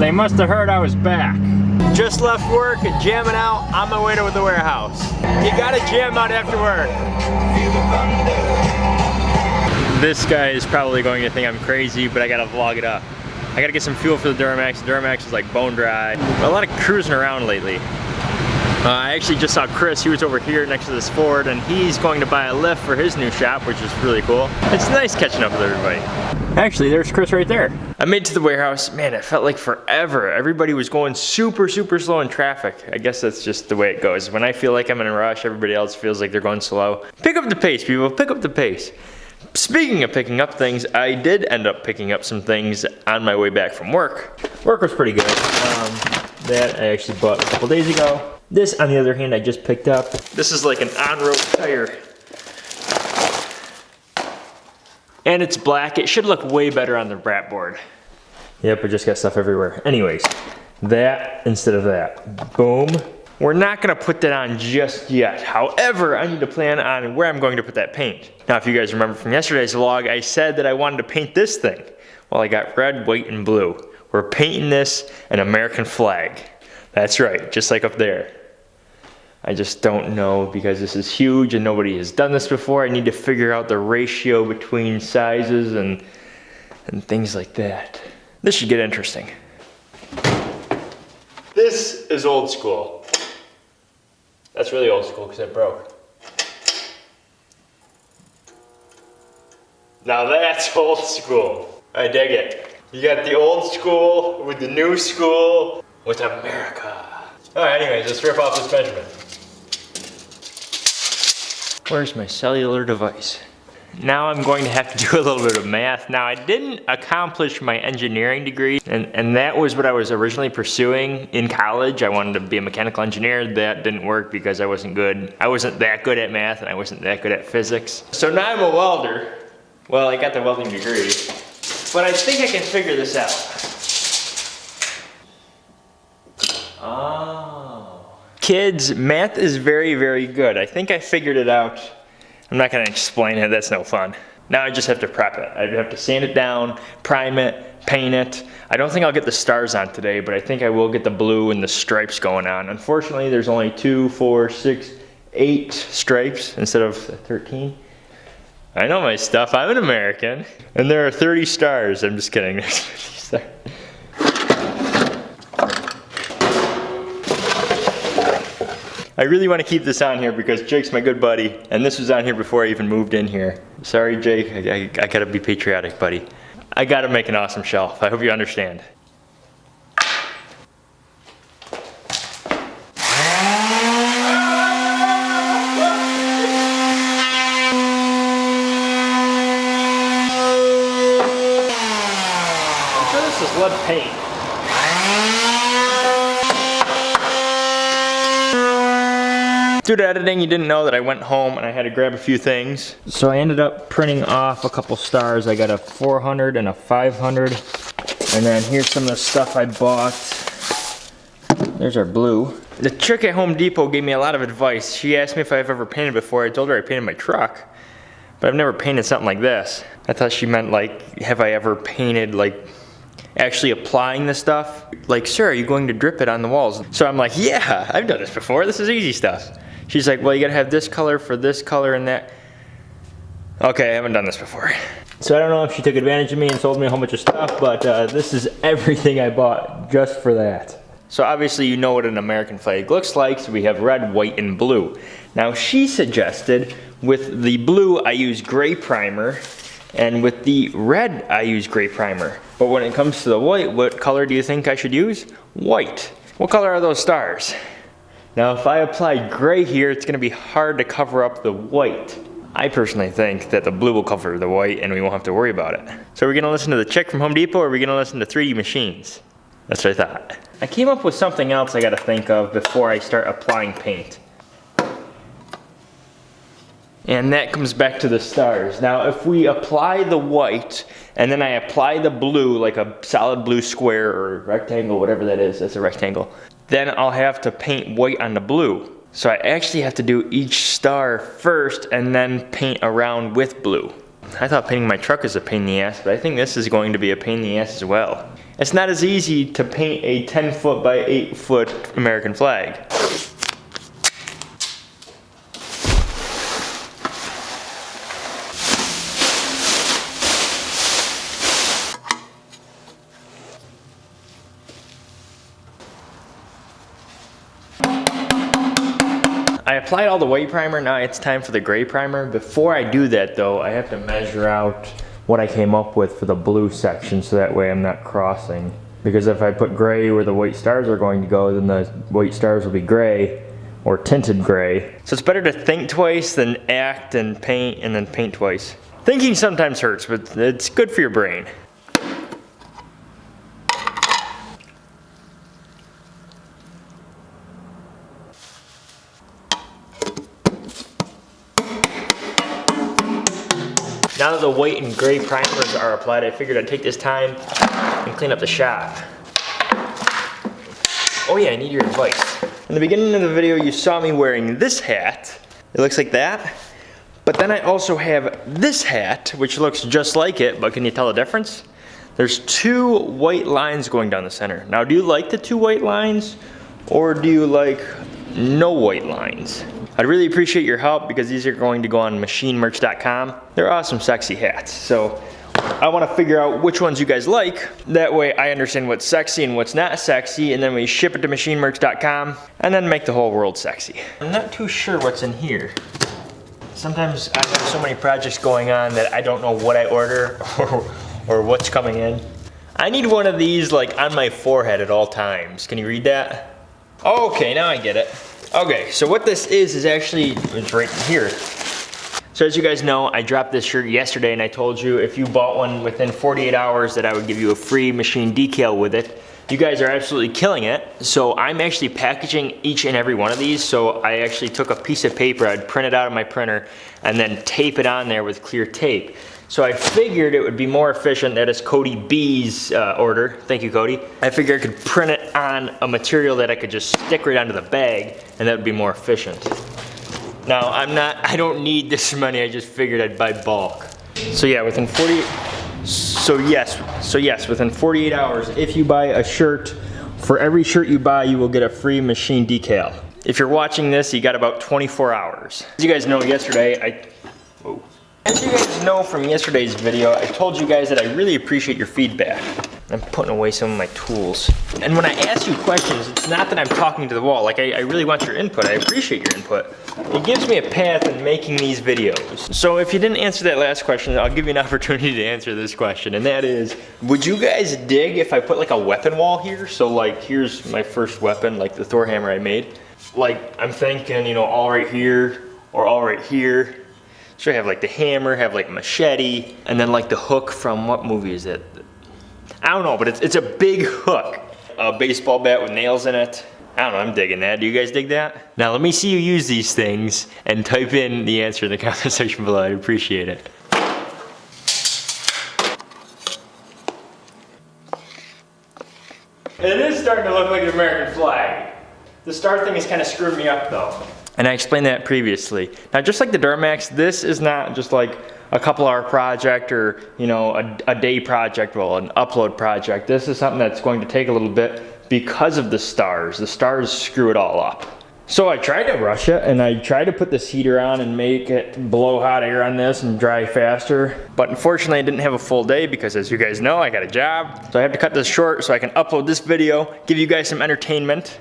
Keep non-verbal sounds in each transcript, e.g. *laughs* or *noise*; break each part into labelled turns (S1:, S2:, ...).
S1: They must have heard I was back. Just left work and jamming out on my way to the warehouse. You gotta jam out after work. This guy is probably going to think I'm crazy, but I gotta vlog it up. I gotta get some fuel for the Duramax. The Duramax is like bone dry. A lot of cruising around lately. Uh, I actually just saw Chris, he was over here next to this Ford and he's going to buy a lift for his new shop, which is really cool. It's nice catching up with everybody. Actually, there's Chris right there. I made to the warehouse, man, it felt like forever. Everybody was going super, super slow in traffic. I guess that's just the way it goes. When I feel like I'm in a rush, everybody else feels like they're going slow. Pick up the pace, people, pick up the pace. Speaking of picking up things, I did end up picking up some things on my way back from work. Work was pretty good. Um, that I actually bought a couple days ago. This, on the other hand, I just picked up. This is like an on-road tire. And it's black. It should look way better on the brat board. Yep, I just got stuff everywhere. Anyways, that instead of that. Boom. We're not gonna put that on just yet. However, I need to plan on where I'm going to put that paint. Now, if you guys remember from yesterday's vlog, I said that I wanted to paint this thing. Well, I got red, white, and blue. We're painting this an American flag. That's right, just like up there. I just don't know because this is huge and nobody has done this before. I need to figure out the ratio between sizes and, and things like that. This should get interesting. This is old school. That's really old school because it broke. Now that's *laughs* old school. I dig it. You got the old school with the new school with America. Alright, anyways, let's rip off this measurement. Where's my cellular device? Now I'm going to have to *laughs* do a little bit of math. Now I didn't accomplish my engineering degree and, and that was what I was originally pursuing in college. I wanted to be a mechanical engineer. That didn't work because I wasn't good. I wasn't that good at math and I wasn't that good at physics. So now I'm a welder. Well, I got the welding degree, but I think I can figure this out. Oh. kids, math is very, very good. I think I figured it out. I'm not gonna explain it, that's no fun. Now I just have to prep it. I have to sand it down, prime it, paint it. I don't think I'll get the stars on today, but I think I will get the blue and the stripes going on. Unfortunately, there's only two, four, six, eight stripes instead of 13. I know my stuff, I'm an American. And there are 30 stars, I'm just kidding. *laughs* there's 50 stars. I really want to keep this on here because Jake's my good buddy, and this was on here before I even moved in here. Sorry, Jake, I, I, I gotta be patriotic, buddy. I gotta make an awesome shelf. I hope you understand. Lead paint. Due to editing, you didn't know that I went home and I had to grab a few things. So I ended up printing off a couple stars. I got a 400 and a 500. And then here's some of the stuff I bought. There's our blue. The chick at Home Depot gave me a lot of advice. She asked me if I've ever painted before. I told her I painted my truck. But I've never painted something like this. I thought she meant like, have I ever painted like actually applying the stuff. Like, sir, are you going to drip it on the walls? So I'm like, yeah, I've done this before. This is easy stuff. She's like, well, you gotta have this color for this color and that. Okay, I haven't done this before. So I don't know if she took advantage of me and sold me a whole bunch of stuff, but uh, this is everything I bought just for that. So obviously you know what an American flag looks like, so we have red, white, and blue. Now she suggested with the blue I use gray primer, and with the red I use gray primer. But when it comes to the white, what color do you think I should use? White. What color are those stars? Now if I apply gray here, it's gonna be hard to cover up the white. I personally think that the blue will cover the white and we won't have to worry about it. So are we gonna listen to the chick from Home Depot or are we gonna listen to 3D Machines? That's what I thought. I came up with something else I gotta think of before I start applying paint. And that comes back to the stars. Now if we apply the white and then I apply the blue like a solid blue square or rectangle, whatever that is, that's a rectangle. Then I'll have to paint white on the blue. So I actually have to do each star first and then paint around with blue. I thought painting my truck is a pain in the ass, but I think this is going to be a pain in the ass as well. It's not as easy to paint a 10 foot by 8 foot American flag. I applied all the white primer, now it's time for the gray primer. Before I do that though, I have to measure out what I came up with for the blue section so that way I'm not crossing. Because if I put gray where the white stars are going to go, then the white stars will be gray or tinted gray. So it's better to think twice than act and paint and then paint twice. Thinking sometimes hurts, but it's good for your brain. Now that the white and gray primers are applied, I figured I'd take this time and clean up the shop. Oh yeah, I need your advice. In the beginning of the video, you saw me wearing this hat. It looks like that. But then I also have this hat, which looks just like it, but can you tell the difference? There's two white lines going down the center. Now, do you like the two white lines, or do you like no white lines? I'd really appreciate your help because these are going to go on machinemerch.com. They're awesome, sexy hats. So I want to figure out which ones you guys like. That way I understand what's sexy and what's not sexy, and then we ship it to machinemerch.com and then make the whole world sexy. I'm not too sure what's in here. Sometimes I have so many projects going on that I don't know what I order *laughs* or, or what's coming in. I need one of these like on my forehead at all times. Can you read that? Okay, now I get it. Okay, so what this is, is actually, it's right here. So as you guys know, I dropped this shirt yesterday and I told you if you bought one within 48 hours that I would give you a free machine decal with it. You guys are absolutely killing it. So I'm actually packaging each and every one of these. So I actually took a piece of paper, I'd print it out of my printer and then tape it on there with clear tape. So I figured it would be more efficient, that is Cody B's uh, order, thank you Cody. I figured I could print it on a material that I could just stick right onto the bag and that would be more efficient. Now I'm not, I don't need this money, I just figured I'd buy bulk. So yeah, within 40, so yes, so yes, within 48 hours, if you buy a shirt, for every shirt you buy, you will get a free machine decal. If you're watching this, you got about 24 hours. As you guys know, yesterday I. As you guys know from yesterday's video, I told you guys that I really appreciate your feedback. I'm putting away some of my tools. And when I ask you questions, it's not that I'm talking to the wall. Like, I, I, really want your input. I appreciate your input. It gives me a path in making these videos. So if you didn't answer that last question, I'll give you an *laughs* opportunity to answer this question. And that is, would you guys dig if I put like a weapon wall here? So like, here's my first weapon, like the Thor hammer I made. Like, I'm thinking, you know, all right here, or all right here, I have like the hammer, have like machete, and then like the hook from what movie is it? I don't know, but it's, it's a big hook. A baseball bat with nails in it. I don't know, I'm digging that. Do you guys dig that? Now let me see you use these things and type in the answer in the *laughs* comment section below. I'd appreciate it. It is starting to look like an American flag. The star thing is kind of screwing me up though. And I explained that previously. Now just like the Duramax, this is not just like a couple hour project or you know a, a, day project, well an upload project. This is something that's going to take a little bit because of the stars. The stars screw it all up. So I tried to rush it and I tried to put this heater on and make it blow hot air on this and dry faster. But unfortunately I didn't have a full day because as you guys know I got a job. So I have to cut this short so I can upload this video, give you guys some entertainment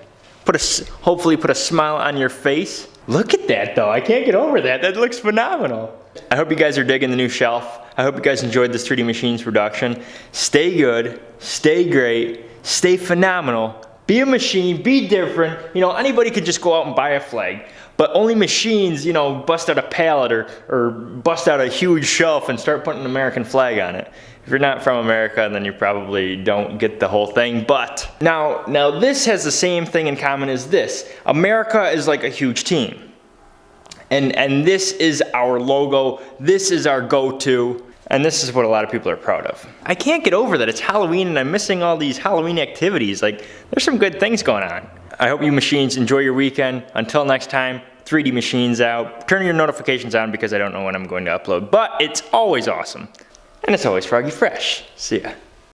S1: put a, hopefully put a smile on your face. Look at that though, I can't get over that. That looks phenomenal. I hope you guys are digging the new shelf. I hope you guys enjoyed this 3D Machines production. Stay good, stay great, stay phenomenal. Be a machine, be different. You know, anybody could just go out and buy a flag, but only machines, you know, bust out a pallet or, or bust out a huge shelf and start putting an American flag on it. If you're not from America, then you probably don't get the whole thing. But now, now this has the same thing in common as this. America is like a huge team. And, and this is our logo. This is our go-to. And this is what a lot of people are proud of. I can't get over that it's Halloween and I'm missing all these Halloween activities. Like, there's some good things going on. I hope you machines enjoy your weekend. Until next time, 3D machines out. Turn your notifications on because I don't know when I'm going to upload, but it's always awesome. And it's always Froggy Fresh. See ya.